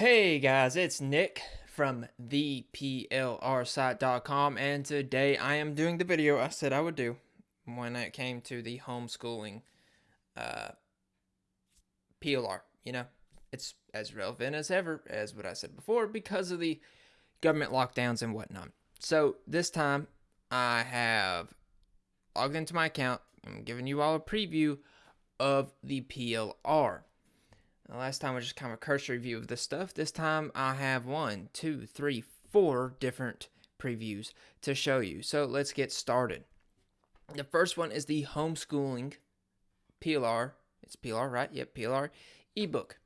Hey guys, it's Nick from theplrsite.com and today I am doing the video I said I would do when it came to the homeschooling uh, PLR. You know, it's as relevant as ever, as what I said before, because of the government lockdowns and whatnot. So this time I have logged into my account. I'm giving you all a preview of the PLR. The last time was just kind of a cursory view of this stuff. This time I have one, two, three, four different previews to show you. So let's get started. The first one is the homeschooling PLR. It's PLR, right? Yep, PLR ebook.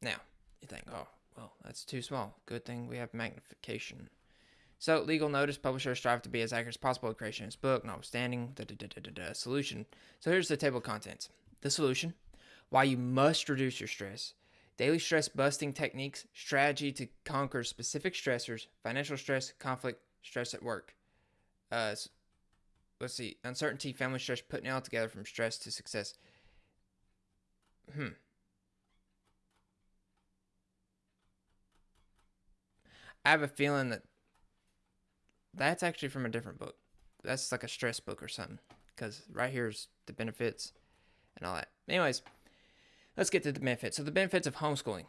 Now, you think, oh, well, that's too small. Good thing we have magnification. So, legal notice publishers strive to be as accurate as possible in creation of this book, notwithstanding the solution. So, here's the table of contents. The solution why you must reduce your stress, daily stress busting techniques, strategy to conquer specific stressors, financial stress, conflict, stress at work. Uh, let's see, uncertainty, family stress, putting it all together from stress to success. Hmm. I have a feeling that that's actually from a different book. That's like a stress book or something. Because right here's the benefits and all that. Anyways, Let's get to the benefits. So the benefits of homeschooling.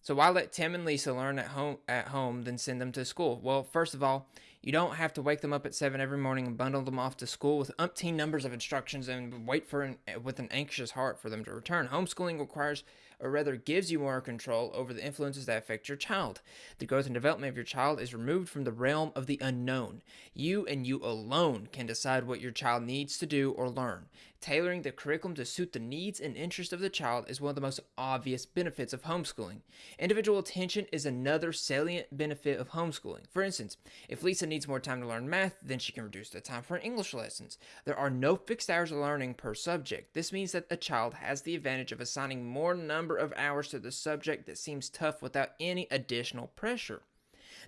So why let Tim and Lisa learn at home at home than send them to school? Well, first of all, you don't have to wake them up at seven every morning and bundle them off to school with umpteen numbers of instructions and wait for an, with an anxious heart for them to return. Homeschooling requires, or rather gives you more control over the influences that affect your child. The growth and development of your child is removed from the realm of the unknown. You and you alone can decide what your child needs to do or learn. Tailoring the curriculum to suit the needs and interests of the child is one of the most obvious benefits of homeschooling. Individual attention is another salient benefit of homeschooling. For instance, if Lisa needs more time to learn math, then she can reduce the time for an English lessons. There are no fixed hours of learning per subject. This means that a child has the advantage of assigning more number of hours to the subject that seems tough without any additional pressure.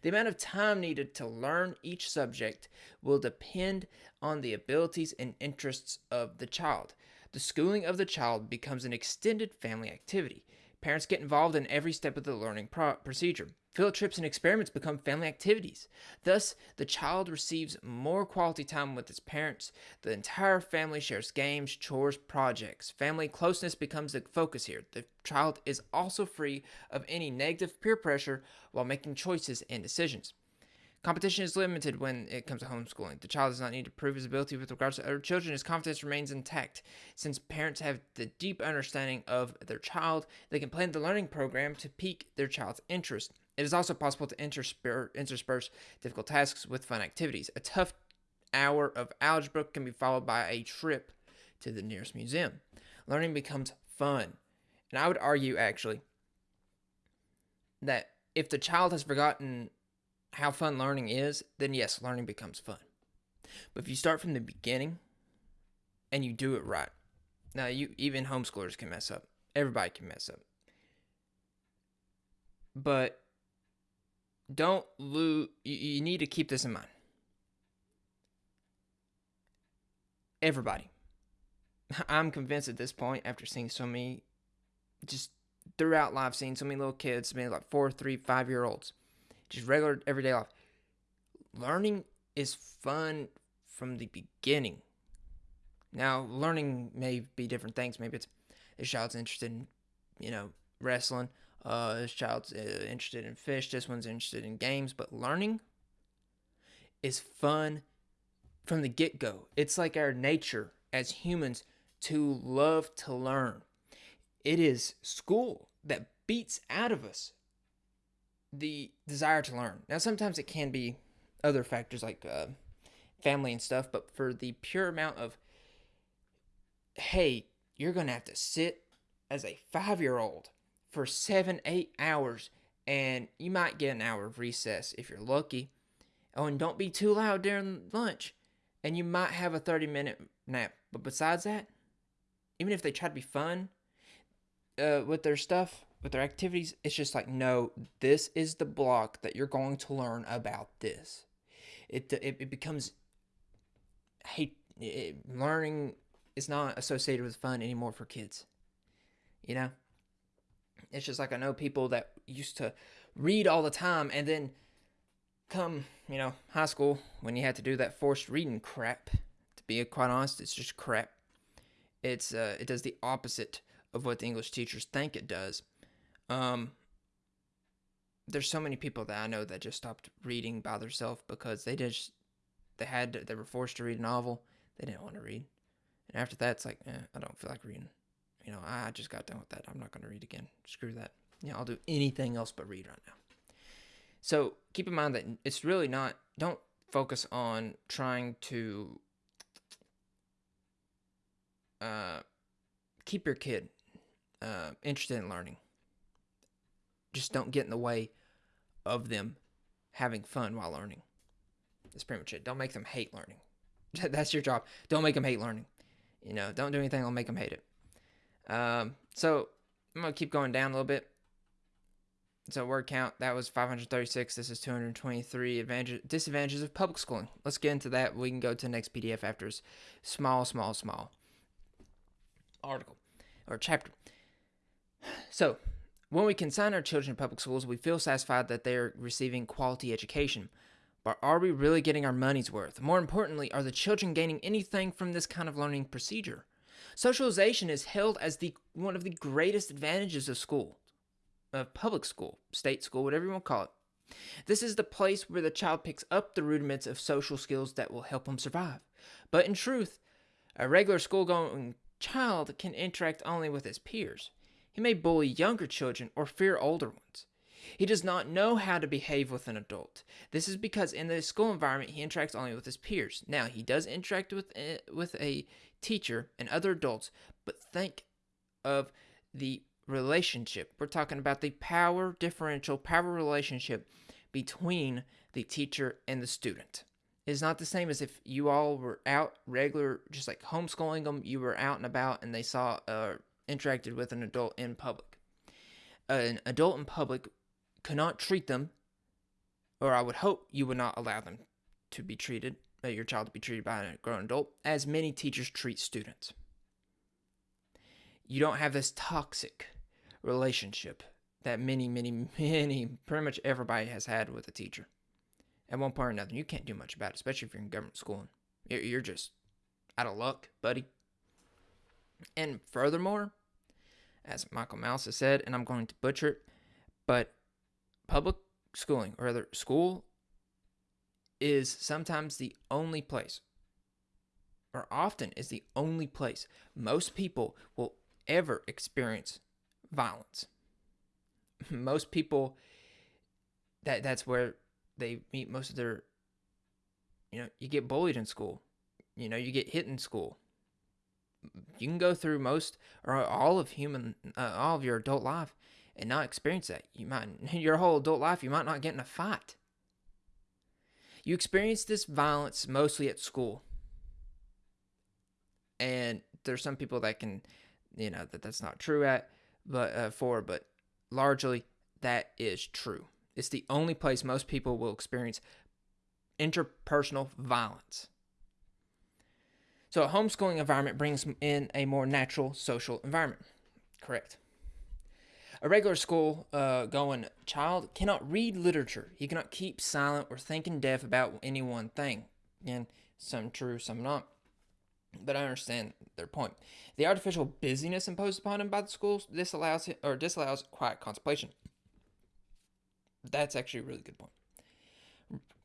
The amount of time needed to learn each subject will depend on the abilities and interests of the child. The schooling of the child becomes an extended family activity. Parents get involved in every step of the learning pro- procedure. Field trips and experiments become family activities. Thus, the child receives more quality time with its parents. The entire family shares games, chores, projects. Family closeness becomes the focus here. The child is also free of any negative peer pressure while making choices and decisions. Competition is limited when it comes to homeschooling. The child does not need to prove his ability with regards to other children. His confidence remains intact. Since parents have the deep understanding of their child, they can plan the learning program to pique their child's interest. It is also possible to intersperse difficult tasks with fun activities. A tough hour of algebra can be followed by a trip to the nearest museum. Learning becomes fun. And I would argue, actually, that if the child has forgotten how fun learning is, then yes, learning becomes fun. But if you start from the beginning and you do it right, now you even homeschoolers can mess up. Everybody can mess up. But don't lose you, need to keep this in mind. Everybody. I'm convinced at this point after seeing so many just throughout life seeing so many little kids, maybe like four, three, five year olds just regular everyday life. Learning is fun from the beginning. Now, learning may be different things. Maybe it's this child's interested in, you know, wrestling. Uh, this child's uh, interested in fish. This one's interested in games. But learning is fun from the get go. It's like our nature as humans to love to learn. It is school that beats out of us the desire to learn. Now, sometimes it can be other factors like uh, family and stuff, but for the pure amount of, hey, you're going to have to sit as a five year old for seven, eight hours, and you might get an hour of recess if you're lucky. Oh, and don't be too loud during lunch, and you might have a 30 minute nap. But besides that, even if they try to be fun uh, with their stuff, with their activities, it's just like, no, this is the block that you're going to learn about this. It, it, it becomes, hey, it, learning is not associated with fun anymore for kids. You know? It's just like I know people that used to read all the time and then come, you know, high school when you had to do that forced reading crap. To be quite honest, it's just crap. It's uh, it does the opposite of what the English teachers think it does. Um, there's so many people that I know that just stopped reading by themselves because they just they had to, they were forced to read a novel they didn't want to read, and after that it's like eh, I don't feel like reading. You know, I just got done with that. I'm not going to read again. Screw that. You know, I'll do anything else but read right now. So keep in mind that it's really not. Don't focus on trying to uh, keep your kid uh, interested in learning. Just don't get in the way of them having fun while learning. That's pretty much it. Don't make them hate learning. That's your job. Don't make them hate learning. You know, don't do anything that'll make them hate it. Um, so I'm gonna keep going down a little bit. So word count that was 536. This is 223. Advantage, disadvantages of public schooling. Let's get into that. We can go to the next PDF after this small, small, small article or chapter. So when we consign our children to public schools, we feel satisfied that they're receiving quality education. But are we really getting our money's worth? More importantly, are the children gaining anything from this kind of learning procedure? Socialization is held as the one of the greatest advantages of school, of public school, state school, whatever you want to call it. This is the place where the child picks up the rudiments of social skills that will help him survive. But in truth, a regular school going child can interact only with his peers. He may bully younger children or fear older ones. He does not know how to behave with an adult. This is because in the school environment he interacts only with his peers. Now, he does interact with eh, with a teacher and other adults, but think of the relationship. We're talking about the power differential, power relationship between the teacher and the student. It is not the same as if you all were out regular, just like homeschooling them, you were out and about and they saw uh, interacted with an adult in public. An adult in public cannot treat them, or I would hope you would not allow them to be treated, your child to be treated by a grown adult, as many teachers treat students. You don't have this toxic relationship that many, many, many, pretty much everybody has had with a teacher. At one point or another, you can't do much about it, especially if you're in government schooling. You're just out of luck, buddy. And furthermore, as Michael Malice has said, and I'm going to butcher it, but public schooling, or rather, school is sometimes the only place, or often is the only place most people will ever experience violence. Most people that that's where they meet most of their you know, you get bullied in school. You know, you get hit in school you can go through most or all of human uh, all of your adult life and not experience that you might your whole adult life you might not get in a fight you experience this violence mostly at school and there's some people that can you know that that's not true at but uh, for but largely that is true it's the only place most people will experience interpersonal violence so a homeschooling environment brings in a more natural social environment. Correct. A regular school uh, going child cannot read literature. He cannot keep silent or think in depth about any one thing. Again, some true, some not. But I understand their point. The artificial busyness imposed upon him by the schools disallows or disallows quiet contemplation. That's actually a really good point.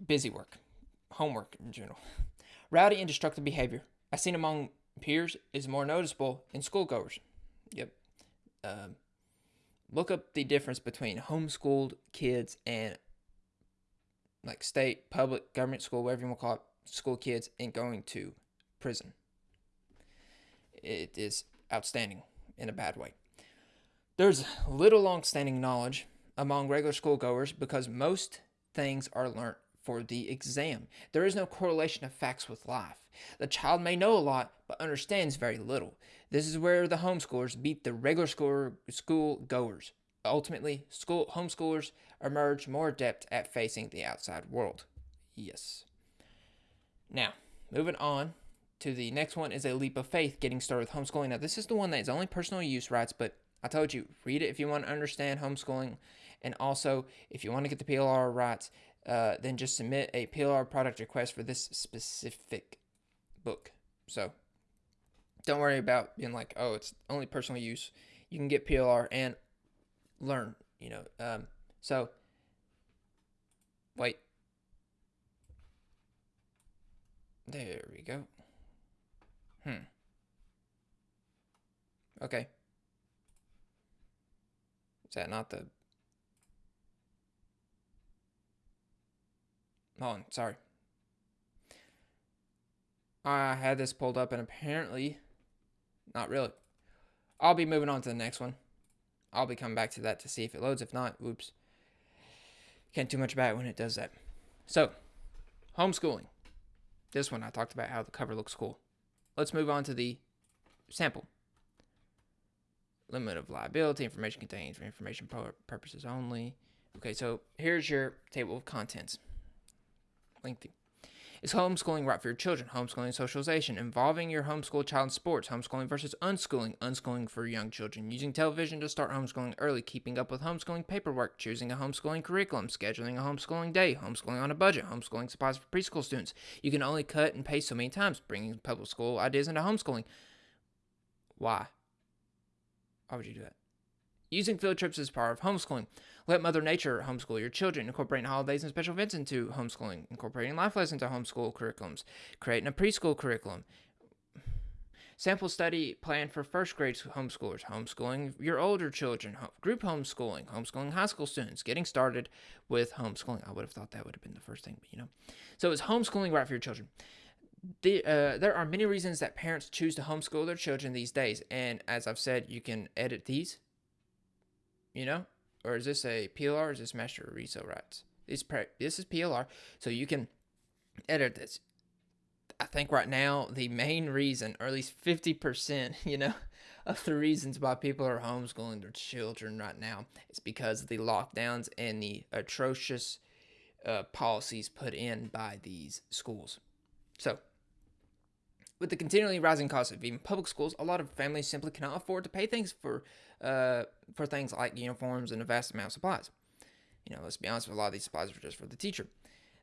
Busy work, homework in general, rowdy and destructive behavior, I seen among peers is more noticeable in schoolgoers. Yep. Um, look up the difference between homeschooled kids and like state, public, government school, whatever you want to call it, school kids, and going to prison. It is outstanding in a bad way. There's little long-standing knowledge among regular schoolgoers because most things are learned for the exam. There is no correlation of facts with life. The child may know a lot, but understands very little. This is where the homeschoolers beat the regular school, school goers. Ultimately, school homeschoolers emerge more adept at facing the outside world. Yes. Now, moving on to the next one is a leap of faith getting started with homeschooling. Now, this is the one that is only personal use rights, but I told you, read it if you want to understand homeschooling. And also, if you want to get the PLR rights, uh, then just submit a PLR product request for this specific book. So don't worry about being like, oh, it's only personal use. You can get PLR and learn, you know. Um, so, wait. There we go. Hmm. Okay. Is that not the... Hold on, sorry. I had this pulled up and apparently, not really. I'll be moving on to the next one. I'll be coming back to that to see if it loads. If not, whoops. Can't do much about it when it does that. So, homeschooling. This one I talked about how the cover looks cool. Let's move on to the sample. Limit of liability. Information contained for information purposes only. Okay, so here's your table of contents. Lengthy. Is homeschooling right for your children? Homeschooling socialization, involving your homeschool child in sports, homeschooling versus unschooling, unschooling for young children, using television to start homeschooling early, keeping up with homeschooling paperwork, choosing a homeschooling curriculum, scheduling a homeschooling day, homeschooling on a budget, homeschooling supplies for preschool students. You can only cut and paste so many times, bringing public school ideas into homeschooling. Why? Why would you do that? Using field trips as part of homeschooling. Let Mother Nature homeschool your children, incorporating holidays and special events into homeschooling, incorporating life lessons into homeschool curriculums, creating a preschool curriculum. Sample study plan for first grade homeschoolers, homeschooling your older children, group homeschooling, homeschooling high school students, getting started with homeschooling. I would have thought that would have been the first thing, but you know. So is homeschooling right for your children? The, uh, there are many reasons that parents choose to homeschool their children these days, and as I've said, you can edit these. You know, or is this a PLR is this master resale rights? This, this is PLR, so you can edit this. I think right now the main reason, or at least 50%, you know, of the reasons why people are homeschooling their children right now is because of the lockdowns and the atrocious uh, policies put in by these schools. So, with the continually rising cost of even public schools, a lot of families simply cannot afford to pay things for uh, for things like uniforms and a vast amount of supplies. You know, let's be honest, a lot of these supplies are just for the teacher.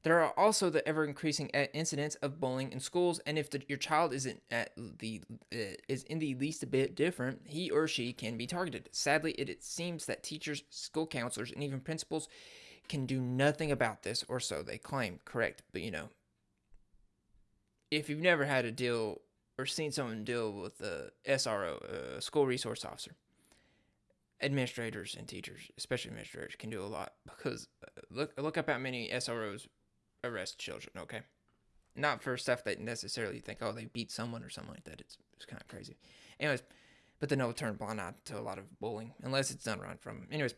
There are also the ever increasing incidents of bullying in schools, and if the, your child isn't at the uh, is in the least a bit different, he or she can be targeted. Sadly, it, it seems that teachers, school counselors, and even principals can do nothing about this, or so they claim. Correct, but you know, if you've never had to deal or seen someone deal with a SRO, a school resource officer, administrators and teachers, especially administrators, can do a lot because uh, look look up how many SROs arrest children. Okay, not for stuff that necessarily think oh they beat someone or something like that. It's it's kind of crazy. Anyways, but then they'll turn blind eye to a lot of bullying unless it's done right from. Anyways,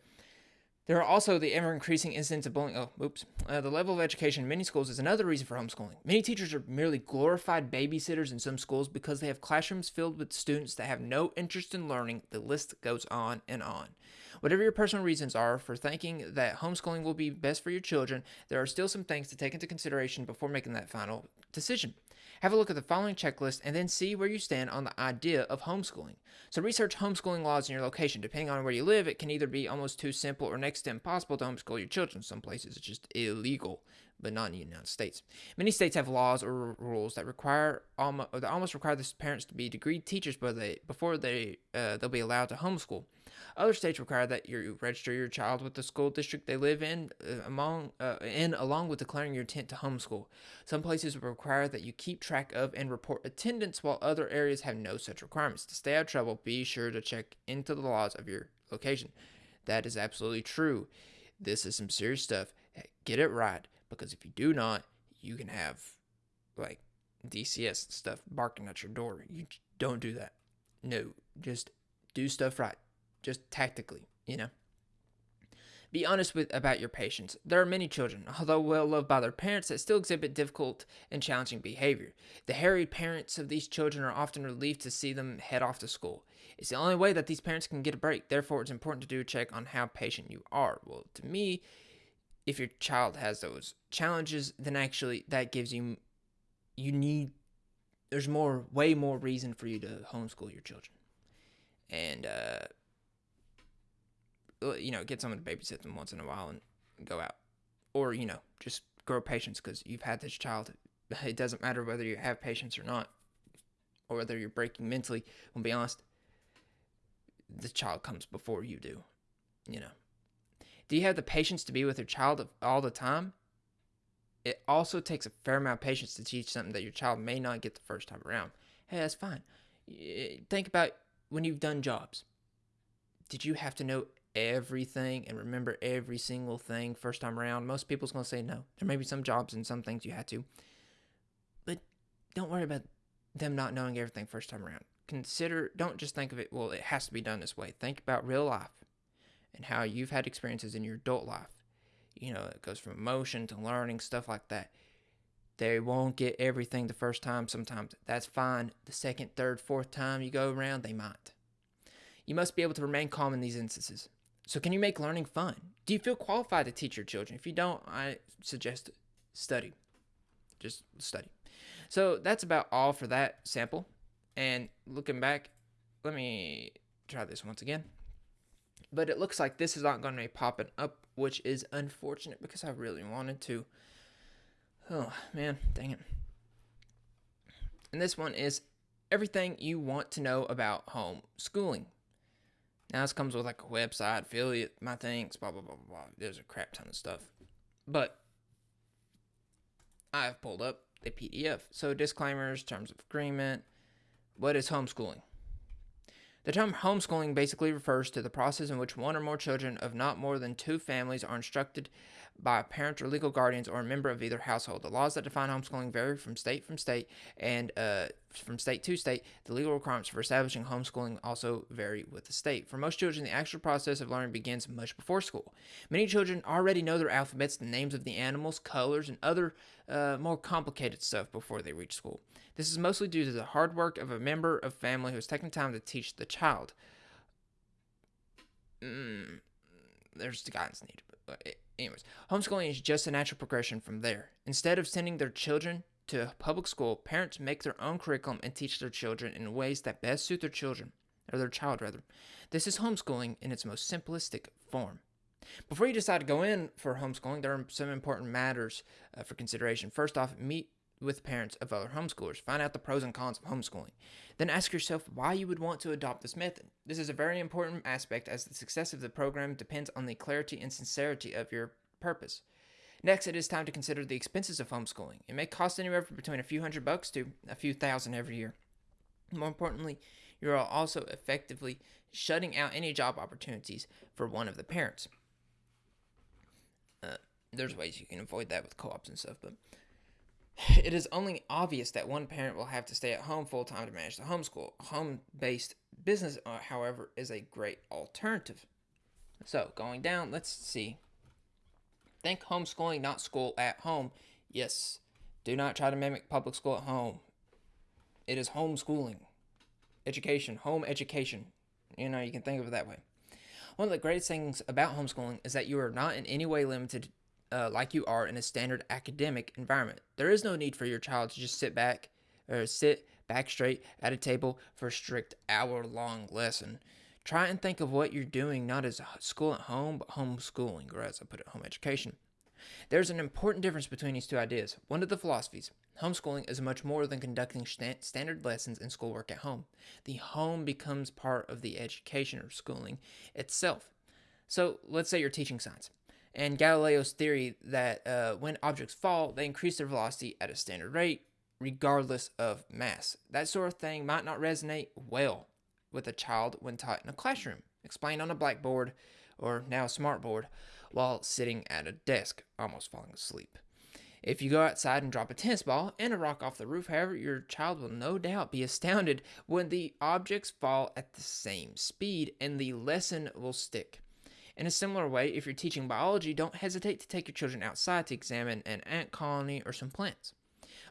there are also the ever increasing incidents of bullying. Oh, oops. Uh, the level of education in many schools is another reason for homeschooling. Many teachers are merely glorified babysitters in some schools because they have classrooms filled with students that have no interest in learning. The list goes on and on. Whatever your personal reasons are for thinking that homeschooling will be best for your children, there are still some things to take into consideration before making that final decision. Have a look at the following checklist and then see where you stand on the idea of homeschooling. So research homeschooling laws in your location. Depending on where you live, it can either be almost too simple or next to impossible to homeschool your children. Some places it's just illegal, but not in the United States. Many states have laws or rules that require almost, that almost require the parents to be degree teachers before they, before they uh, they'll be allowed to homeschool. Other states require that you register your child with the school district they live in, uh, among uh, in along with declaring your intent to homeschool. Some places require that you keep track of and report attendance, while other areas have no such requirements. To stay out of trouble, be sure to check into the laws of your location. That is absolutely true. This is some serious stuff. Get it right, because if you do not, you can have like DCS stuff barking at your door. You don't do that. No, just do stuff right just tactically, you know. Be honest with about your patients. There are many children, although well loved by their parents, that still exhibit difficult and challenging behavior. The harried parents of these children are often relieved to see them head off to school. It's the only way that these parents can get a break. Therefore, it's important to do a check on how patient you are. Well, to me, if your child has those challenges, then actually that gives you you need there's more way more reason for you to homeschool your children. And uh you know, get someone to babysit them once in a while and go out. Or, you know, just grow patience because you've had this child. It doesn't matter whether you have patience or not, or whether you're breaking mentally. I'll be honest, the child comes before you do, you know. Do you have the patience to be with your child all the time? It also takes a fair amount of patience to teach something that your child may not get the first time around. Hey, that's fine. Think about when you've done jobs. Did you have to know everything and remember every single thing first time around? Most people's going to say no. There may be some jobs and some things you had to. But don't worry about them not knowing everything first time around. Consider, don't just think of it, well, it has to be done this way. Think about real life and how you've had experiences in your adult life you know, it goes from emotion to learning, stuff like that. They won't get everything the first time sometimes. That's fine. The second, third, fourth time you go around, they might. You must be able to remain calm in these instances. So, can you make learning fun? Do you feel qualified to teach your children? If you don't, I suggest study. Just study. So, that's about all for that sample. And looking back, let me try this once again. But it looks like this is not going to be popping up which is unfortunate because I really wanted to. Oh, man, dang it. And this one is everything you want to know about home schooling. Now, this comes with like a website, affiliate, my things, blah, blah, blah, blah, blah. There's a crap ton of stuff. But I've pulled up the PDF. So, disclaimers, terms of agreement. What is homeschooling? The term homeschooling basically refers to the process in which one or more children of not more than two families are instructed by a parent or legal guardians or a member of either household. The laws that define homeschooling vary from state from state and uh, from state to state. The legal requirements for establishing homeschooling also vary with the state. For most children, the actual process of learning begins much before school. Many children already know their alphabets, the names of the animals, colors, and other uh, more complicated stuff before they reach school. This is mostly due to the hard work of a member of family who has taken time to teach the child. Mm, there's the guidance needed. Anyways, homeschooling is just a natural progression from there. Instead of sending their children to public school, parents make their own curriculum and teach their children in ways that best suit their children, or their child rather. This is homeschooling in its most simplistic form. Before you decide to go in for homeschooling, there are some important matters uh, for consideration. First off, meet with parents of other homeschoolers. Find out the pros and cons of homeschooling. Then ask yourself why you would want to adopt this method. This is a very important aspect as the success of the program depends on the clarity and sincerity of your purpose. Next, it is time to consider the expenses of homeschooling. It may cost anywhere from between a few hundred bucks to a few thousand every year. More importantly, you are also effectively shutting out any job opportunities for one of the parents. Uh, there's ways you can avoid that with co-ops and stuff, but it is only obvious that one parent will have to stay at home full time to manage the homeschool. Home based business, uh, however, is a great alternative. So, going down, let's see. Think homeschooling, not school at home. Yes, do not try to mimic public school at home. It is homeschooling. Education, home education. You know, you can think of it that way. One of the greatest things about homeschooling is that you are not in any way limited uh, like you are in a standard academic environment. There is no need for your child to just sit back or sit back straight at a table for a strict hour long lesson. Try and think of what you're doing not as school at home, but homeschooling, or as I put it, home education. There's an important difference between these two ideas. One of the philosophies homeschooling is much more than conducting st- standard lessons and schoolwork at home. The home becomes part of the education or schooling itself. So let's say you're teaching science and Galileo's theory that uh, when objects fall, they increase their velocity at a standard rate, regardless of mass. That sort of thing might not resonate well with a child when taught in a classroom, explained on a blackboard or now a smartboard while sitting at a desk, almost falling asleep. If you go outside and drop a tennis ball and a rock off the roof, however, your child will no doubt be astounded when the objects fall at the same speed and the lesson will stick. In a similar way, if you're teaching biology, don't hesitate to take your children outside to examine an ant colony or some plants.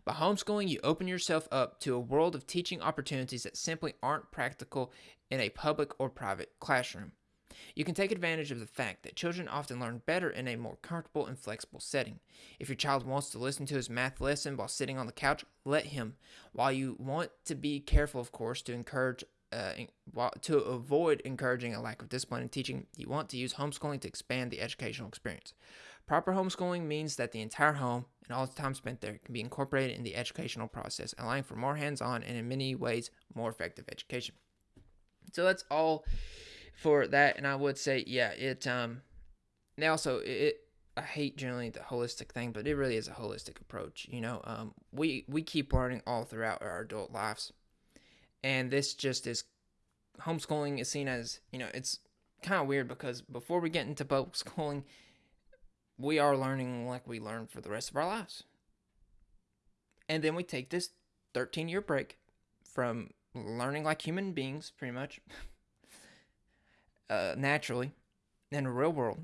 By homeschooling, you open yourself up to a world of teaching opportunities that simply aren't practical in a public or private classroom. You can take advantage of the fact that children often learn better in a more comfortable and flexible setting. If your child wants to listen to his math lesson while sitting on the couch, let him. While you want to be careful, of course, to encourage uh, to avoid encouraging a lack of discipline in teaching, you want to use homeschooling to expand the educational experience. Proper homeschooling means that the entire home and all the time spent there can be incorporated in the educational process, allowing for more hands on and in many ways more effective education. So that's all for that. And I would say, yeah, it, um, now also, it, I hate generally the holistic thing, but it really is a holistic approach. You know, um, we, we keep learning all throughout our adult lives. And this just is homeschooling is seen as, you know, it's kind of weird because before we get into public schooling, we are learning like we learn for the rest of our lives. And then we take this 13 year break from learning like human beings, pretty much, uh, naturally, in the real world.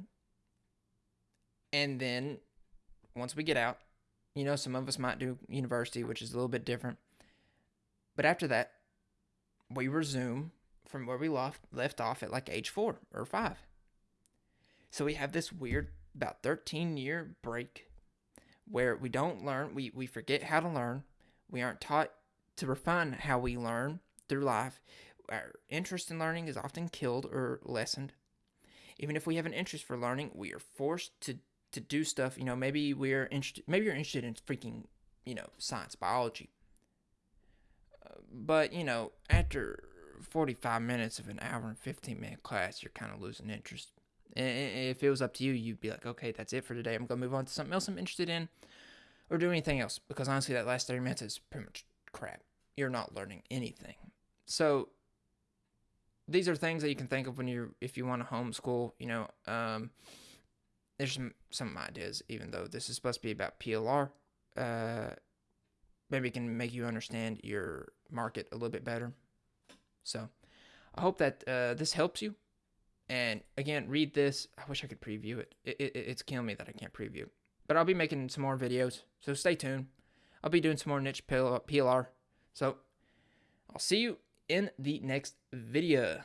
And then once we get out, you know, some of us might do university, which is a little bit different. But after that, we resume from where we left, left off at like age four or five. So we have this weird about 13 year break where we don't learn, we, we forget how to learn. We aren't taught to refine how we learn through life. Our interest in learning is often killed or lessened. Even if we have an interest for learning, we are forced to, to do stuff. You know, maybe we're interested, maybe you're interested in freaking, you know, science, biology. But, you know, after 45 minutes of an hour and 15 minute class, you're kind of losing interest. If it was up to you, you'd be like, okay, that's it for today. I'm going to move on to something else I'm interested in or do anything else. Because honestly, that last 30 minutes is pretty much crap. You're not learning anything. So these are things that you can think of when you're, if you want to homeschool, you know, um, there's some, some ideas, even though this is supposed to be about PLR. Uh, maybe it can make you understand your market a little bit better. So I hope that uh, this helps you. And again, read this. I wish I could preview it. It, it. It's killing me that I can't preview. But I'll be making some more videos, so stay tuned. I'll be doing some more niche PLR. So I'll see you in the next video.